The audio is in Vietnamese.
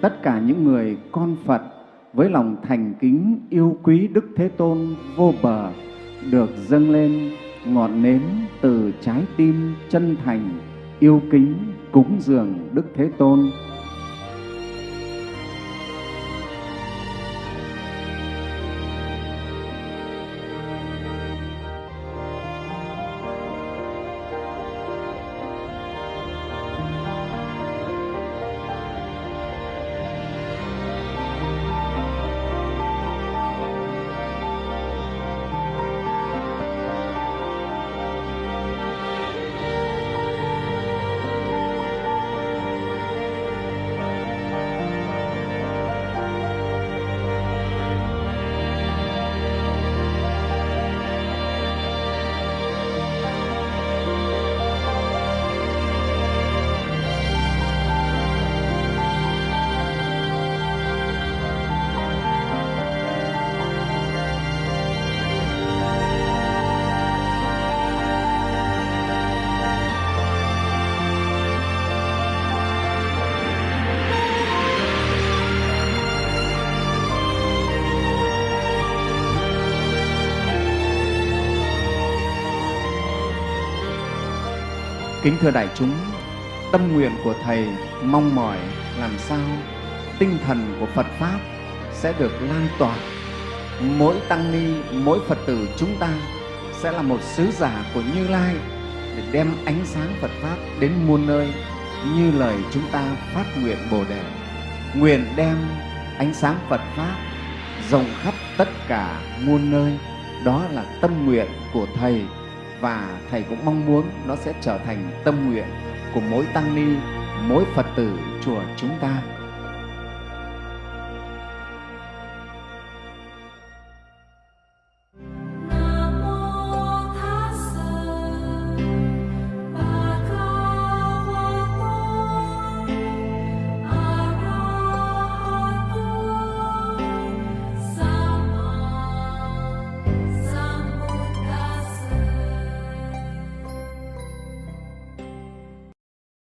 tất cả những người con Phật với lòng thành kính yêu quý Đức Thế Tôn vô bờ được dâng lên ngọn nến từ trái tim chân thành, yêu kính cúng dường Đức Thế Tôn. Kính thưa đại chúng, tâm nguyện của Thầy mong mỏi làm sao tinh thần của Phật Pháp sẽ được lan tỏa. Mỗi tăng ni, mỗi Phật tử chúng ta sẽ là một sứ giả của Như Lai để đem ánh sáng Phật Pháp đến muôn nơi như lời chúng ta phát nguyện Bồ Đề. Nguyện đem ánh sáng Phật Pháp rộng khắp tất cả muôn nơi. Đó là tâm nguyện của Thầy và thầy cũng mong muốn nó sẽ trở thành tâm nguyện của mỗi tăng ni, mỗi phật tử chùa chúng ta.